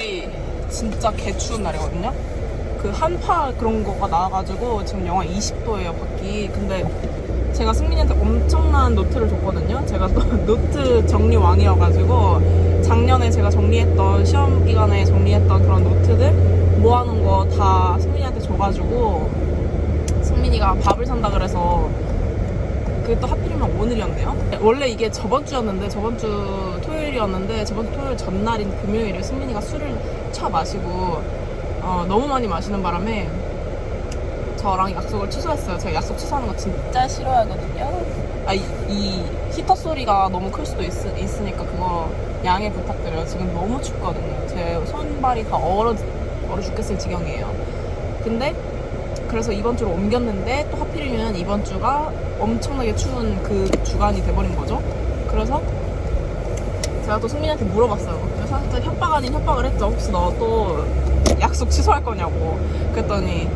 오늘이 진짜 개추운 날이거든요. 그 한파 그런 거가 나와가지고 지금 영하 20도예요 밖이. 근데 제가 승민이한테 엄청난 노트를 줬거든요. 제가 또 노트 정리 왕이어가지고 작년에 제가 정리했던 시험 기간에 정리했던 그런 노트들 모아놓은 거 다 승민이한테 줘가지고 승민이가 밥을 산다 그래서 그게 또 하필이면 오늘이었네요. 원래 이게 저번 주였는데 저번 주 토요일이었는데 저번 주 토요일 전날인 금요일에 승민이가 술을 차 마시고 어, 너무 많이 마시는 바람에 저랑 약속을 취소했어요. 제가 약속 취소하는 거 진짜 싫어하거든요. 아, 이, 이 히터 소리가 너무 클 수도 있, 있으니까 그거 양해 부탁드려요. 지금 너무 춥거든요. 제 손발이 다 얼어, 얼어 죽겠을 지경이에요. 근데 그래서 이번 주로 옮겼는데 또 하필이면 이번 주가 엄청나게 추운 그 주간이 돼버린 거죠. 그래서 제가 또 승민이한테 물어봤어요. 그래서 살짝 협박 아닌 협박을 했죠. 혹시 너 또 약속 취소할 거냐고. 그랬더니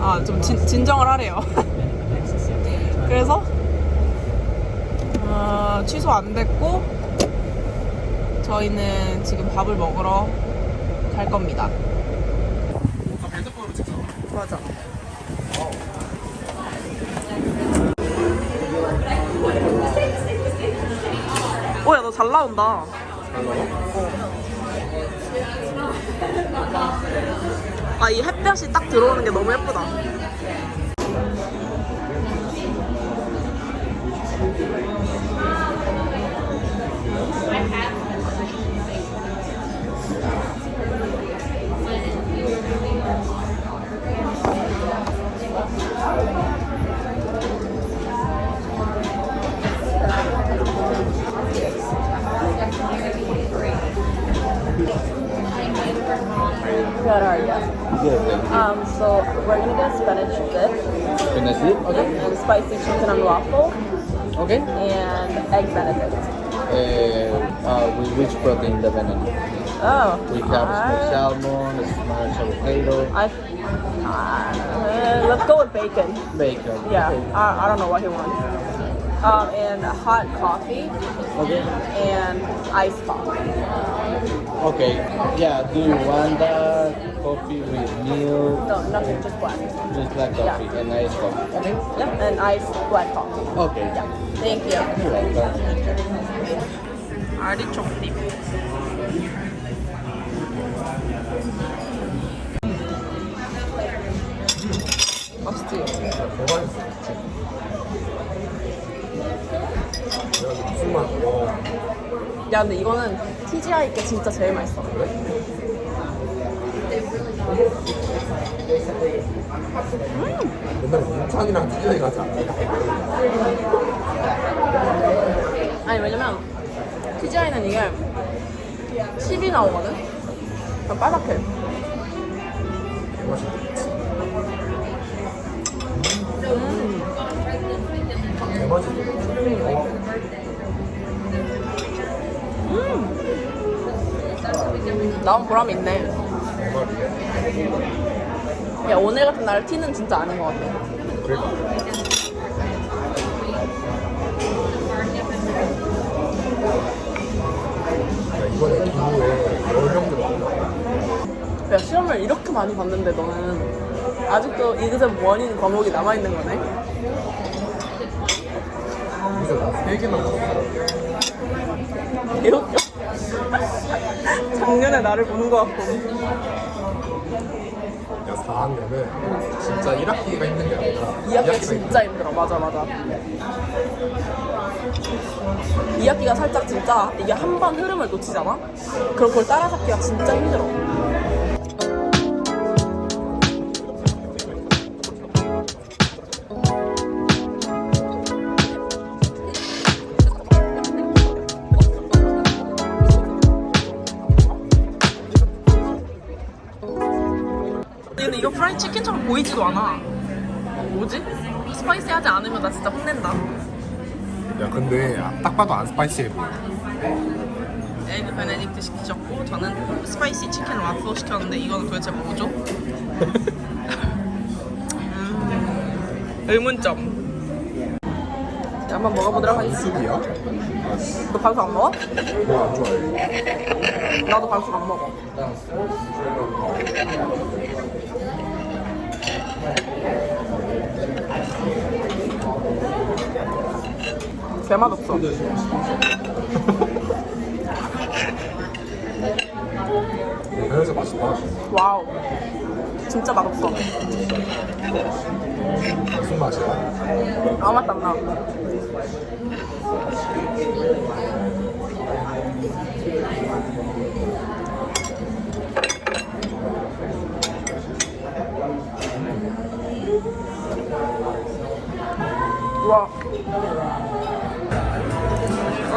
아 좀 진정을 하래요. 그래서 어, 취소 안 됐고 저희는 지금 밥을 먹으러 갈 겁니다. 맞아. 오야 너 잘 나온다. 아이 햇볕이 딱 들어오는 게 너무 예쁘다. Salmon, smashed avocado, I, uh, let's go with bacon. bacon. Yeah, Okay. I, I don't know what he wants. Um, and hot coffee Okay. and iced coffee. Okay. Yeah. Do you want that coffee with milk? No, nothing, just black. Just black coffee yeah. and iced coffee. Okay. Yep, and iced black coffee. Okay. Yeah, thank you. You're welcome. 아리총 딥. 맛있지? 무슨 맛이야? 야 근데 이거는 TGI 게 진짜 제일 맛있어. 맨날 문창이랑 TJ 가지 않아? 아니 왜냐면 TGI는 이게 10이 나오거든? 바삭해. 개맛있겠 지. 개맛있어. 나온 보람이 있네. 야 오늘 같은 날 티는 진짜 아닌 것 같아. 야, 시험을 이렇게 많이 봤는데 너는 아직도 이그잼 원인 과목이 남아있는 거네? 여기서 나세 개나 먹었어. 개웃겨. 작년에 나를 보는 것 같고. 야, 4학년은 진짜 1학기가 힘든 게 아니라 2학기가 진짜 힘들어. 맞아, 맞아. 2학기가 살짝 진짜 이게 한 번 흐름을 놓치잖아? 그럼 그걸 따라잡기가 진짜 힘들어. 보이지도 않아. 뭐지? 스파이시하지 않으면 나 진짜 혼낸다. 야, 근데 딱 봐도 안 spicy해 보여. 에그 베네딕트 시키셨고 저는 spicy 치킨 와플 시켰는데 이거는 도대체 뭐죠? 음, 의문점. 자, 한번 먹어보도록 하겠습니다. 너 반숙 안 먹어? 뭐안 좋아해. 나도 반숙 안 먹어. 개 맛없어. 그래서 맛있다. 와우. 진짜 맛없어. 무슨 맛이야? 아무 맛도 안 나. 와.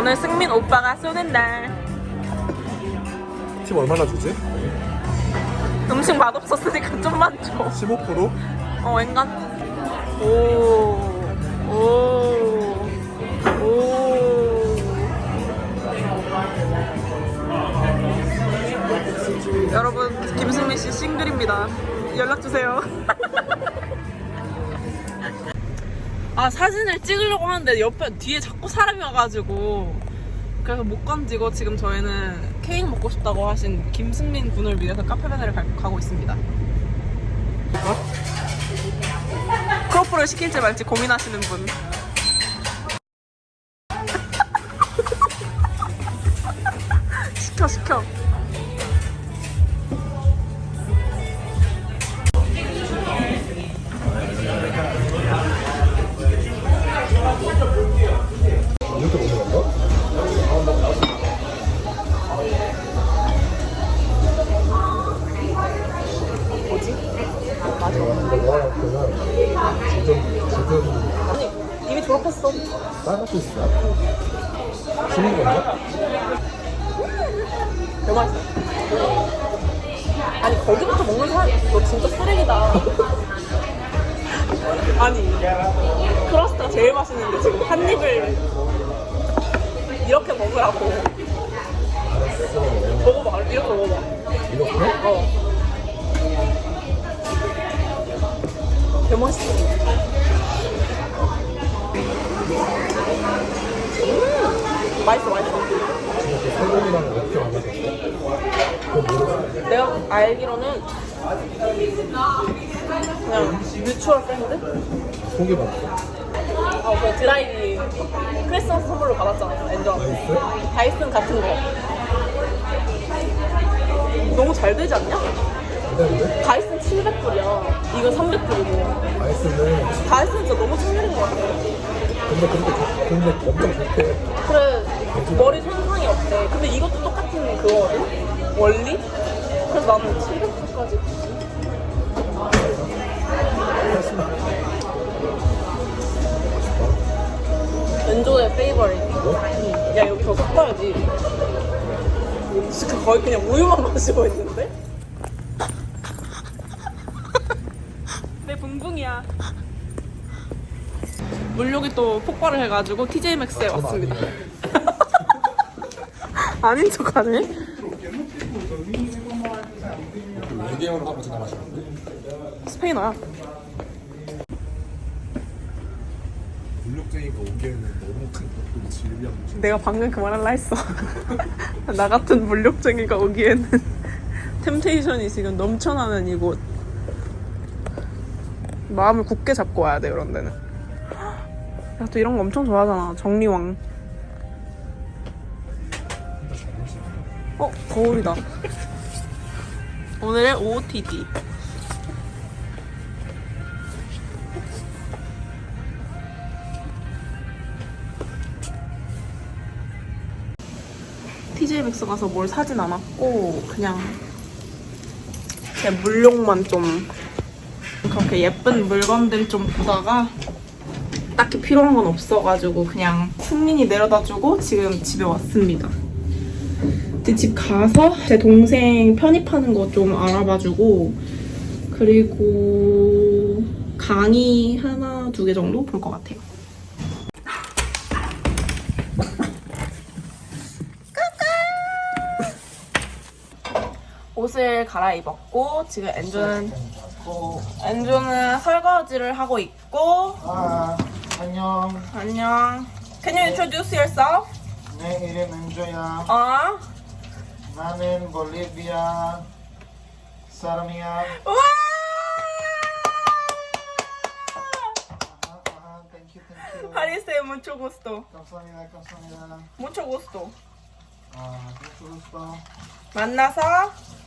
오늘 승민 오빠가 쏘는 날. 팁 얼마나 주지? 음식 맛없었으니까 좀만 줘. 15%? 어, 앵간. 오. 오. 오. 여러분, 김승민 씨 싱글입니다. 연락 주세요. 아, 사진을 찍으려고 하는데 옆에 뒤에 자꾸 사람이 와가지고 그래서 못 건지고 지금 저희는 케이크 먹고 싶다고 하신 김승민 군을 위해서 카페베네를 가- 가고 있습니다. 크로프를 시킬지 말지 고민하시는 분. 시켜 시켜. 졸업했어. 빨갛게 있어. 쉬는 건가? 개 맛있어. 아니 거기부터 먹는 사람 너 진짜 쓰레기다. 아니 크러스트가 제일 맛있는데 지금 한 입을 이렇게 먹으라고. 먹어봐 이렇게 먹어봐. 이렇게? 어. 개 맛있어. 음 맛있어 맛있어. 세금이랑 어떻게 모르겠어. 내가 알기로는 그냥 mutual friend? 속이 맛있어. 어, 그 드라이기 크리스마스 선물로 받았잖아, 엔조한테. 나이스? 다이슨 같은 거. 너무 잘 되지 않냐? 기다리네? 다이슨 700불이야. 이거 300불이고. 아이스는, 다이슨 진짜 너무 천리인 것 같아. 근데 그렇게, 좋- 근데 엄청 좋대. 그래, 머리 손상이 없대. 근데 이것도 똑같은 그거거든? 원리? 그래서 나는 700불까지. 엔조의 페이버릿. 야, 이거 더 섞어야지. 진짜 거의 그냥 우유만 마시고 있는데? 내 붕붕이야. 물욕이 또 폭발을 해가지고 TJ 맥스에 왔습니다. 아닌 척하네. 하고? 스페인어야. 물욕쟁이가 오기에는 너무 큰 것들이 질비한 문제. 내가 방금 그 말할라 했어. 나 같은 물욕쟁이가 오기에는 템테이션이 지금 넘쳐나는 이곳. 마음을 굳게 잡고 와야 돼 이런 데는. 야, 또 이런 거 엄청 좋아하잖아. 정리왕. 어, 거울이다. 오늘의 OOTD. TJ Maxx 가서 뭘 사진 않았고 그냥 제 물욕만 좀 그렇게 예쁜 물건들 좀 보다가 딱히 필요한 건 없어가지고 그냥 승민이 내려다주고 지금 집에 왔습니다. 이제 집 가서 제 동생 편입하는 거 좀 알아봐주고 그리고 강의 하나 두 개 정도 볼 것 같아요. 옷을 갈아입었고 지금 엔조는 엔조는 설거지를 하고 있고 아, 안녕. 안녕. Can you introduce yourself? 내 이름 엔조야. 어? 나는 볼리비아 사람이야. 와! 아하, 아하, thank you, thank you. 하리세 mucho gusto. 감사합니다, 감사합니다. mucho gusto. 아, mucho gusto. 만나서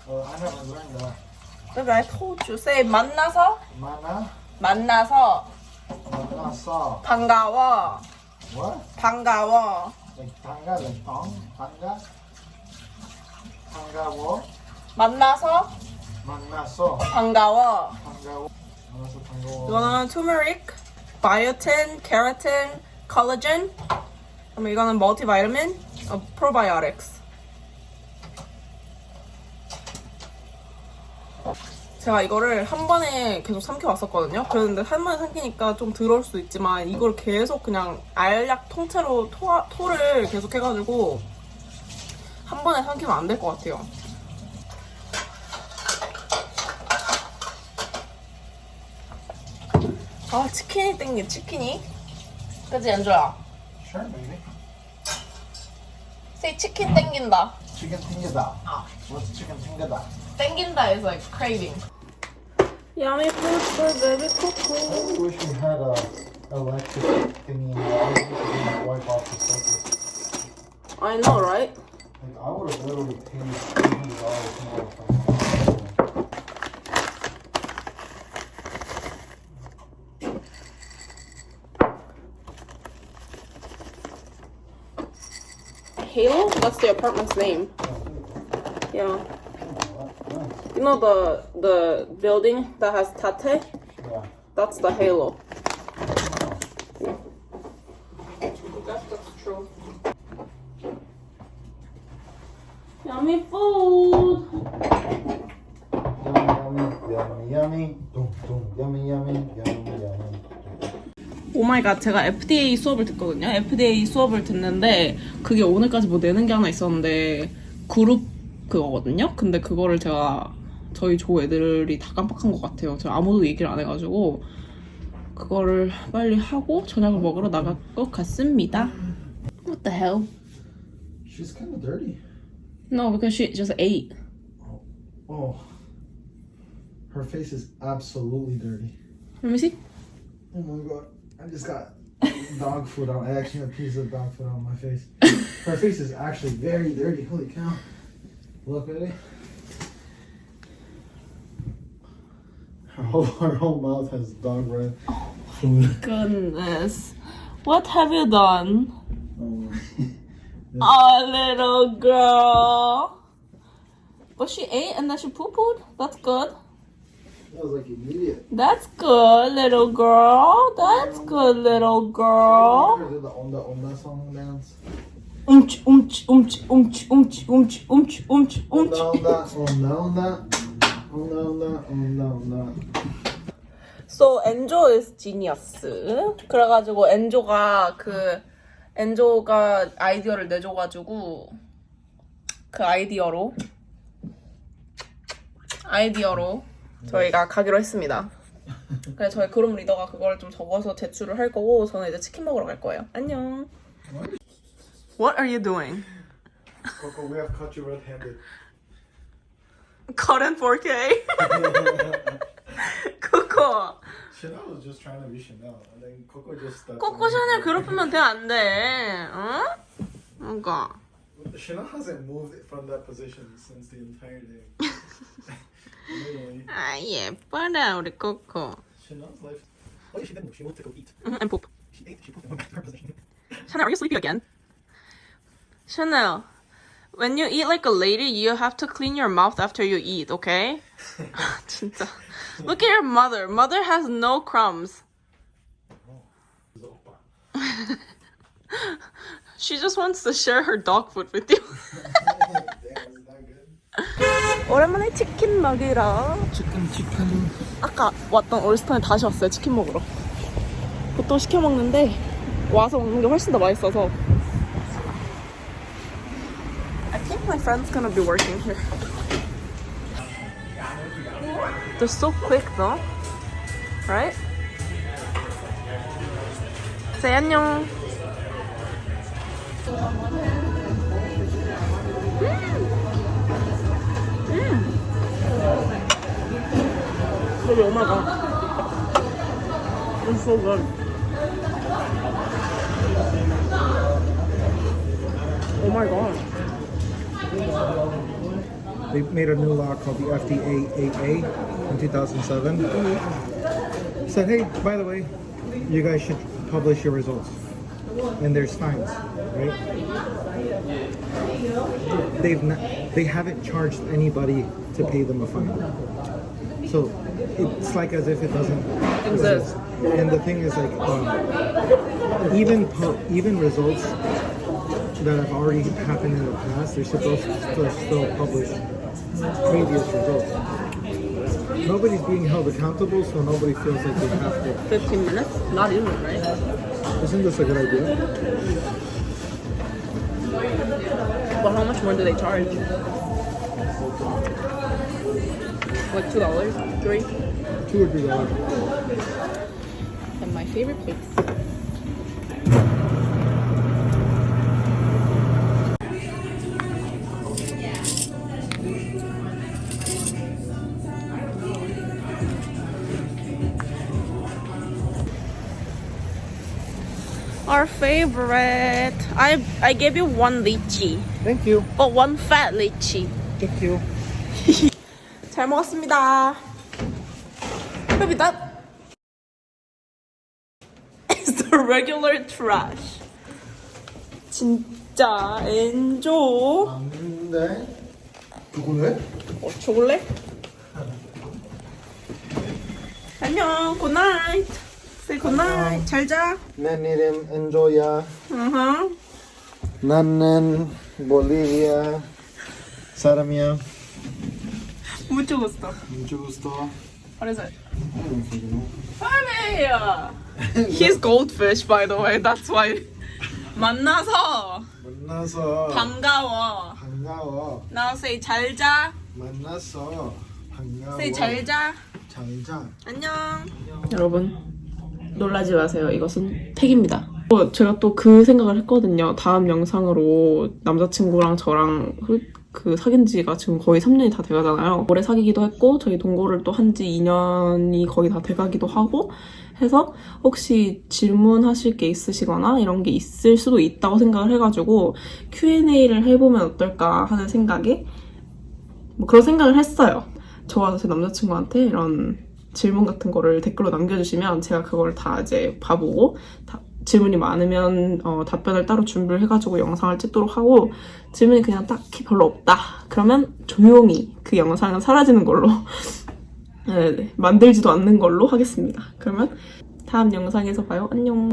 어, 만나서 만나? 만나서 만나서. 반가워. What? 반가워. 반가, ong? 반가? 반가워? 만나서 만나서. 반가워. 반가워. 만나서 반가워. 이거는 turmeric, biotin, keratin, collagen. 그럼 이거는 어, probiotics. 제가 이거를 한 번에 계속 삼켜왔었거든요. 그랬는데 한 번에 삼키니까 좀 들어올 수도 있지만 이걸 계속 그냥 알약 통째로 토, 토를 계속 해가지고 한 번에 삼키면 안 될 것 같아요. 아 치킨이 땡겨 치킨이 그치 엔조야 Sure, baby. say 치킨 땡긴다 Chicken tingada. 아 What's chicken tingada? 땡긴다 is like craving Yummy food for baby coco I wish we had a electric thingy in the house we could wipe off the surface. I know right? Like I would have literally paid three hundred dollars more if I Halo? That's the apartment's name Yeah Nice. You know the the building that has tate? Yeah. That's the Halo That's, that's true Yummy food Yummy, yummy, yummy, yummy. Dum, dum, yummy, yummy, yummy, yummy. Oh my god 제가 FDA 수업을 듣거든요. FDA 수업을 듣는데 그게 오늘까지 뭐 내는 게 하나 있었는데 그룹 그거거든요. 근데 그거를 제가 저희 조 애들이 다 깜빡한 것 같아요. 저 아무도 얘기를 안 해가지고 그거를 빨리 하고 저녁을 먹으러 나갈 것 같습니다. What the hell? She's kind of dirty. No, because she just ate. Oh. Her face is absolutely dirty. Let me see. Oh my god. I just got dog food on. I actually had a piece of dog food on my face. Her face is actually very dirty. Holy cow. Look at it. Her whole, her whole mouth has dog red food. Oh goodness, what have you done? Oh. Oh, little girl. But she ate and then she poo pooed. That's good. That was like immediate. That's good, little girl. That's good, little girl. Did the Onda Onda song dance? Umch, umch, umch, umch, umch, umch, umch, umch, umch. Onda Onda Onda Onda Onda Onda Onda. So 엔조 is genius. 그래가지고 엔조가 그 엔조가 아이디어를 내줘가지고 그 아이디어로 아이디어로 저희가 가기로 했습니다. 그래서 저희 그룹 리더가 그걸 좀 적어서 제출을 할 거고 저는 이제 치킨 먹으러 갈 거예요. 안녕. What are you doing? Coco, we have caught you red-handed. Cut in 4K. 코코. Chanel was just trying to be Chanel, and then Coco just stepped 코코 in. 샤넬 괴롭히면 돼, 안 돼. 어? 뭔가. Chanel hasn't moved from that position since the entire day. Literally. 아, 예뻐라, 우리 코코. Chanel's life. Oh, yeah, she did move. She moved to go eat. And poop. She ate. She pooped and went back to her position. Chanel, are you sleepy again? Chanel, when you eat like a lady, you have to clean your mouth after you eat, okay? 진짜. Look at your mother. Mother has no crumbs. She just wants to share her dog food with you. Damn, is that good? 오랜만에 치킨 먹으러. Chicken, chicken. 아까 왔던 올스턴에 다시 왔어요. 치킨 먹으러. 보통 시켜 먹는데 와서 먹는 게 훨씬 더 맛있어서. my friend's gonna be working here. They're so quick though. Right? Say 안녕. Baby, oh my mm. god. Mm. Mm. It's so good. Oh my god. They made a new law called the FDA in 2007. Said, hey, by the way, you guys should publish your results. And there's fines, right? They've not, they haven't charged anybody to pay them a fine. So it's like as if it doesn't Exist. And the thing is like, um, even even results that have already happened in the past, they're supposed to still publish previous results. Nobody's being held accountable, so nobody feels like they have to. 15 minutes? Not even, right? Isn't this a good idea? But how much more do they charge? What, $2? Three? Two or three dollars. And my favorite place. Favorite. I I gave you one lychee, Thank you. but one fat lychee. Thank you. 잘 먹었습니다. Baby, that is the regular trash. 진짜 엔조. 안돼. 누구네? 어, 초콜릿? 안녕, 굿나잇. Say 굿나잇. 잘 자. 내 이름 엔조야. 으흠. 나는 볼리비아 사람이야. Mucho gusto. Mucho gusto. What is it? Honey! He's goldfish, by the way. That's why. 만나서 만나서 반가워. 반가워. Now say 잘 자. 만나서 반가워. say 잘 자. 잘 자. 안녕. 여러분 놀라지 마세요. 이것은 팩입니다. 어, 제가 또 그 생각을 했거든요. 다음 영상으로 남자친구랑 저랑 그, 그 사귄 지가 지금 거의 3년이 다 돼가잖아요. 오래 사귀기도 했고 저희 동거를 또 한 지 2년이 거의 다 돼가기도 하고 해서 혹시 질문하실 게 있으시거나 이런 게 있을 수도 있다고 생각을 해가지고 Q&A를 해보면 어떨까 하는 생각에 뭐 그런 생각을 했어요. 저와 제 남자친구한테 이런 질문 같은 거를 댓글로 남겨주시면 제가 그걸 다 이제 봐보고 다- 질문이 많으면 어, 답변을 따로 준비를 해가지고 영상을 찍도록 하고 질문이 그냥 딱히 별로 없다 그러면 조용히 그 영상은 사라지는 걸로 네, 네, 만들지도 않는 걸로 하겠습니다. 그러면 다음 영상에서 봐요. 안녕.